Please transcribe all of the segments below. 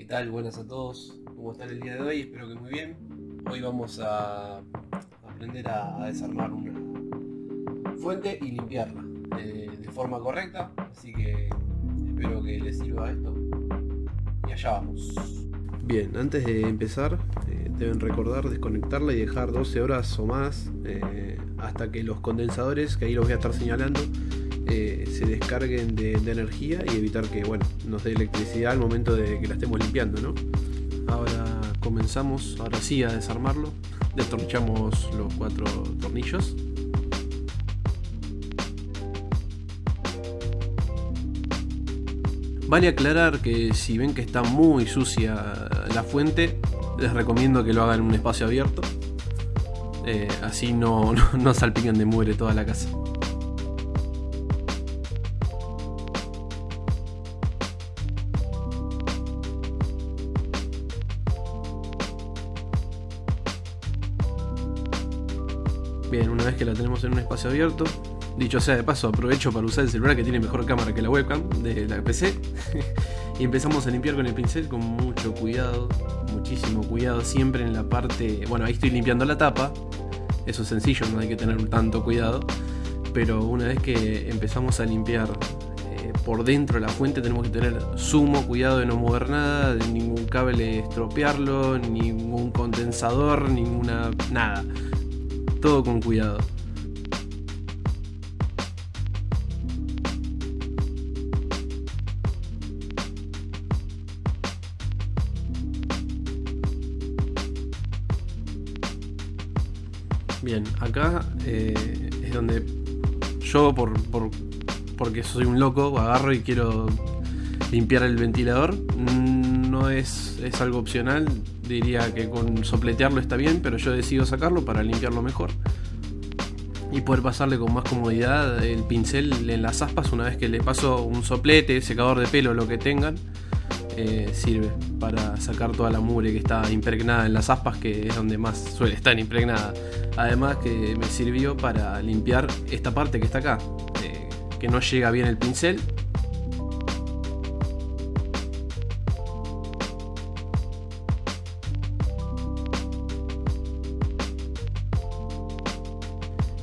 ¿Qué tal? Buenas a todos. ¿Cómo están el día de hoy? Espero que muy bien. Hoy vamos a aprender a, desarmar una fuente y limpiarla eh, de, forma correcta. Así que espero que les sirva esto. Y allá vamos. Bien, antes de empezar, eh, deben recordar desconectarla y dejar 12 horas o más eh, hasta que los condensadores, que ahí los voy a estar señalando, eh, se descarguen de, energía y evitar que bueno, nos dé electricidad al momento de que la estemos limpiando. Ahora comenzamos, ahora sí, a desarmarlo. Detornillamos los cuatro tornillos. Vale aclarar que si ven que está muy sucia la fuente, les recomiendo que lo hagan en un espacio abierto. Eh, así no, no, no salpican de mugre toda la casa. Bien, una vez que la tenemos en un espacio abierto, dicho sea de paso, aprovecho para usar el celular que tiene mejor cámara que la webcam de la PC. y empezamos a limpiar con el pincel con mucho cuidado, muchísimo cuidado, siempre en la parte... Bueno, ahí estoy limpiando la tapa, eso es sencillo, no hay que tener tanto cuidado. Pero una vez que empezamos a limpiar eh, por dentro de la fuente tenemos que tener sumo cuidado de no mover nada, de ningún cable estropearlo, ningún condensador, ninguna... nada todo con cuidado. Bien, acá eh, es donde yo, por, por, porque soy un loco, agarro y quiero limpiar el ventilador. No es, es algo opcional, diría que con sopletearlo está bien, pero yo decido sacarlo para limpiarlo mejor. Y poder pasarle con más comodidad el pincel en las aspas una vez que le paso un soplete, secador de pelo, lo que tengan. Eh, sirve para sacar toda la mugre que está impregnada en las aspas, que es donde más suele estar impregnada. Además que me sirvió para limpiar esta parte que está acá, eh, que no llega bien el pincel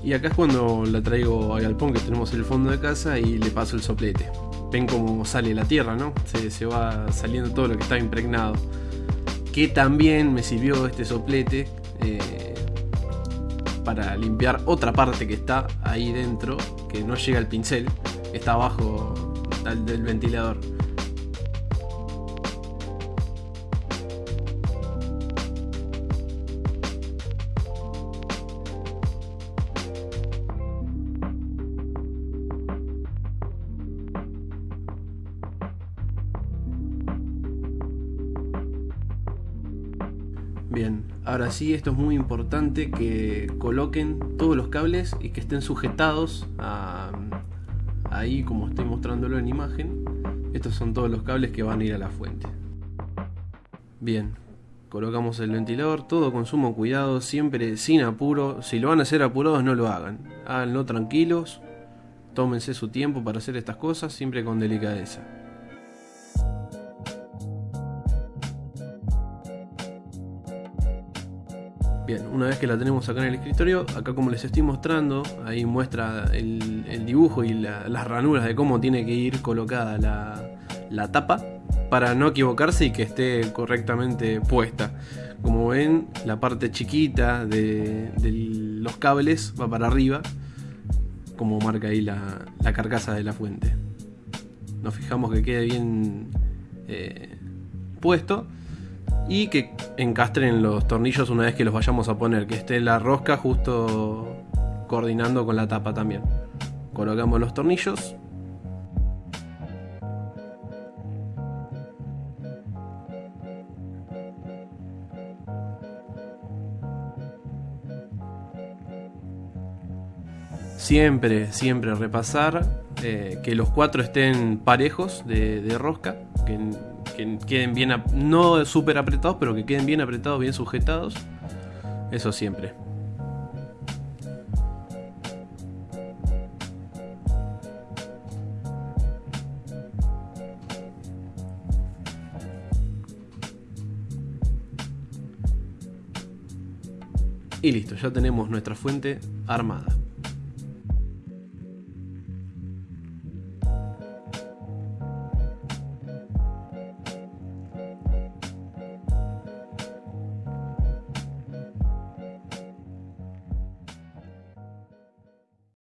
Y acá es cuando la traigo al galpón que tenemos en el fondo de casa y le paso el soplete. Ven cómo sale la tierra, ¿no? Se, va saliendo todo lo que está impregnado. Que también me sirvió este soplete eh, para limpiar otra parte que está ahí dentro, que no llega al pincel, está abajo del ventilador. Bien, ahora sí, esto es muy importante que coloquen todos los cables y que estén sujetados a, ahí como estoy mostrándolo en imagen. Estos son todos los cables que van a ir a la fuente. Bien, colocamos el ventilador, todo con sumo cuidado, siempre sin apuro. Si lo van a hacer apurados, no lo hagan. Háganlo tranquilos, tómense su tiempo para hacer estas cosas, siempre con delicadeza. Bien, una vez que la tenemos acá en el escritorio, acá como les estoy mostrando, ahí muestra el, dibujo y las ranuras de cómo tiene que ir colocada la, tapa para no equivocarse y que esté correctamente puesta. Como ven, la parte chiquita de, los cables va para arriba, como marca ahí la, carcasa de la fuente. Nos fijamos que quede bien eh, puesto y que encastren los tornillos una vez que los vayamos a poner, que esté la rosca justo coordinando con la tapa también. Colocamos los tornillos. Siempre, siempre repasar eh, que los cuatro estén parejos de, rosca, que queden bien, no súper apretados, pero que queden bien apretados, bien sujetados. Eso siempre. Y listo, ya tenemos nuestra fuente armada.